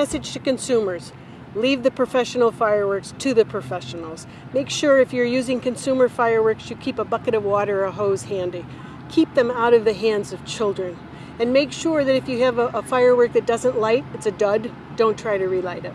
message to consumers. Leave the professional fireworks to the professionals. Make sure if you're using consumer fireworks, you keep a bucket of water or a hose handy. Keep them out of the hands of children. And make sure that if you have a, a firework that doesn't light, it's a dud, don't try to relight it.